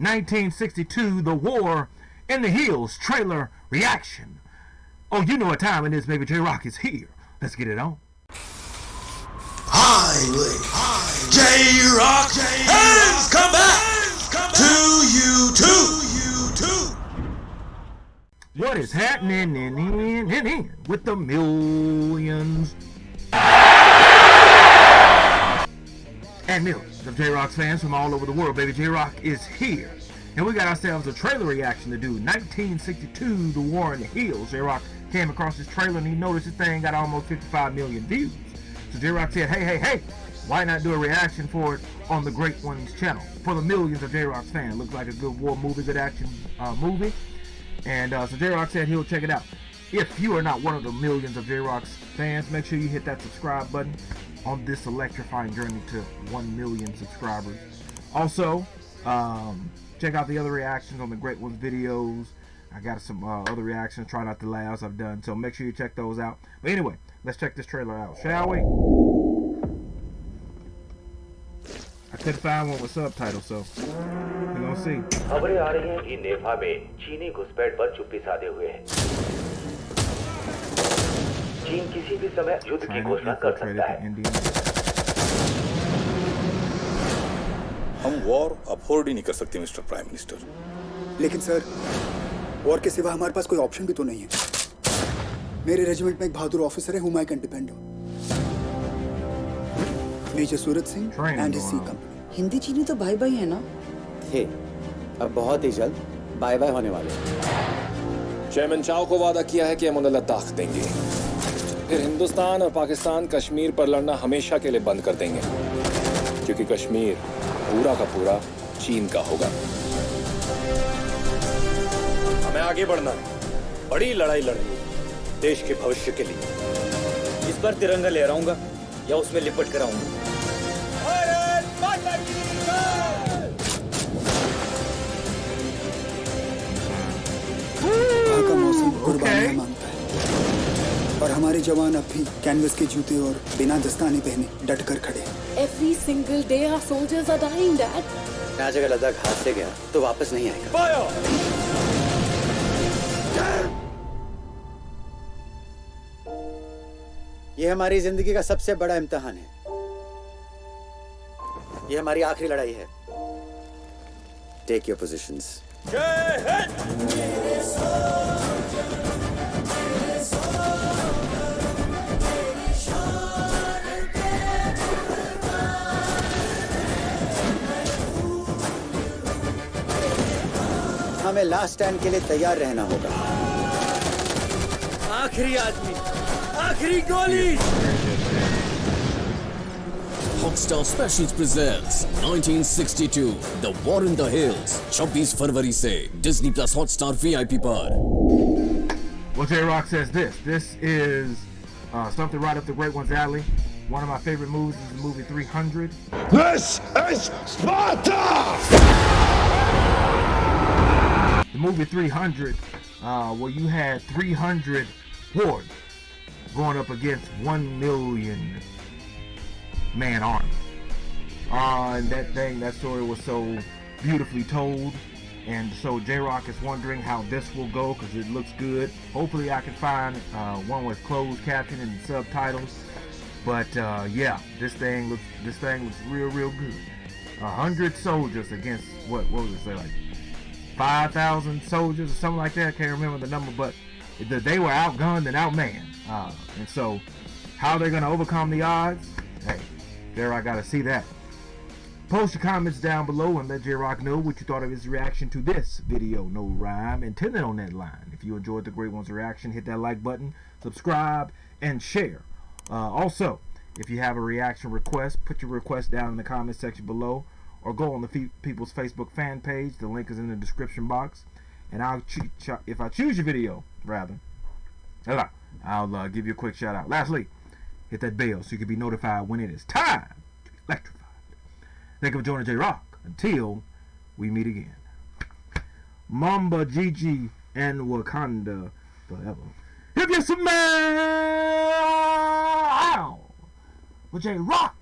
1962 The War in the Hills trailer reaction. Oh, you know what time it is, baby. J Rock is here. Let's get it on. Highway. J Rock has come back to you too. What is happening in, in, in, in with the millions and millions of J-Rock's fans from all over the world? Baby J-Rock is here. And we got ourselves a trailer reaction to do. 1962, The War in the Hills. J-Rock came across this trailer and he noticed this thing got almost 55 million views. So J-Rock said, hey, hey, hey, why not do a reaction for it on the Great Ones channel? For the millions of J-Rock's fans. Looks like a good war movie, good action uh, movie. And uh, so J-Rock said he'll check it out. If you are not one of the millions of J-Rock's fans, make sure you hit that subscribe button on this electrifying journey to 1 million subscribers. Also, um, check out the other reactions on the Great Ones videos. I got some uh, other reactions, try not to laugh I've done, so make sure you check those out. But anyway, let's check this trailer out, shall we? I couldn't find one with subtitles, so we're gonna see. खबरें आ रही हैं कि नेफा में चीनी घुसपैठ पर चुप्पी साधे हुए है चीन किसी भी समय युद्ध की घोषणा कर सकता है। हम वॉर अफोर्ड ही नहीं कर सकते मिस्टर प्राइम मिनिस्टर लेकिन सर वॉर के सिवा हमारे पास कोई ऑप्शन भी तो नहीं है। मेरे रेजिमेंट में एक बहादुर ऑफिसर है whom I can depend on major Suraj Singh and C company Hindi चीनी तो भाई भाई है ना? थे अब बहुत ही जल्द बाय बाय होने वाले हैं। चेयरमैन चाव को वादा किया है कि हम उन्हें लद्दाख देंगे। फिर हिंदुस्तान और पाकिस्तान कश्मीर पर लड़ना हमेशा के लिए बंद कर देंगे, क्योंकि कश्मीर पूरा का पूरा चीन का होगा। हमें आगे बढ़ना है। बड़ी लड़ाई लड़नी है, देश के भविष्य के लिए। इस बार तिरंगा ले आऊँगा या उसमें लिपट कर आऊँगा और हमारे जवान अब भी कैनवस के जूते और बिना दस्ताने पहने डट कर खड़े हैं। Every single day our soldiers are dying, Dad. आज अगर लद्दाख हाथ से गया तो वापस नहीं आएगा। ये हमारी ज़िंदगी का सबसे बड़ा इम्तिहान है। ये हमारी आखिरी लड़ाई है। टेक योर पोजिशंस हमें लास्ट स्टैंड के लिए तैयार रहना होगा आखिरी आदमी आखिरी गोली Hotstar Specials presents 1962 The War in the Hills 26 फरवरी से Disney Plus Hotstar VIP पर Well, J Rock says this. This is uh, something right up the Great One's alley. One of my favorite movies is the movie 300. This is Sparta! Movie 300, uh, where you had 300 hordes going up against 1 million man army. Uh, and that thing, that story was so beautifully told. And so J-Rock is wondering how this will go because it looks good. Hopefully I can find uh, one with closed caption and subtitles. But uh, yeah, this thing looks this thing looks real real good. A hundred soldiers against what what was it say like five thousand soldiers or something like that. I can't remember the number, but they were outgunned and outmanned. Uh, and so how are they're gonna overcome the odds? Hey, there I gotta see that. Post your comments down below and let J-Rock know what you thought of his reaction to this video. No rhyme intended on that line. If you enjoyed the Great One's reaction, hit that like button, subscribe, and share. Uh, also, if you have a reaction request, put your request down in the comment section below or go on the People's Facebook fan page. The link is in the description box. And I'll if I choose your video, rather, I'll uh, give you a quick shout out. Lastly, hit that bell so you can be notified when it is time to be electrified. Thank you for joining J Rock. Until we meet again. Mamba, Gigi, and Wakanda forever. If you smell with J Rock.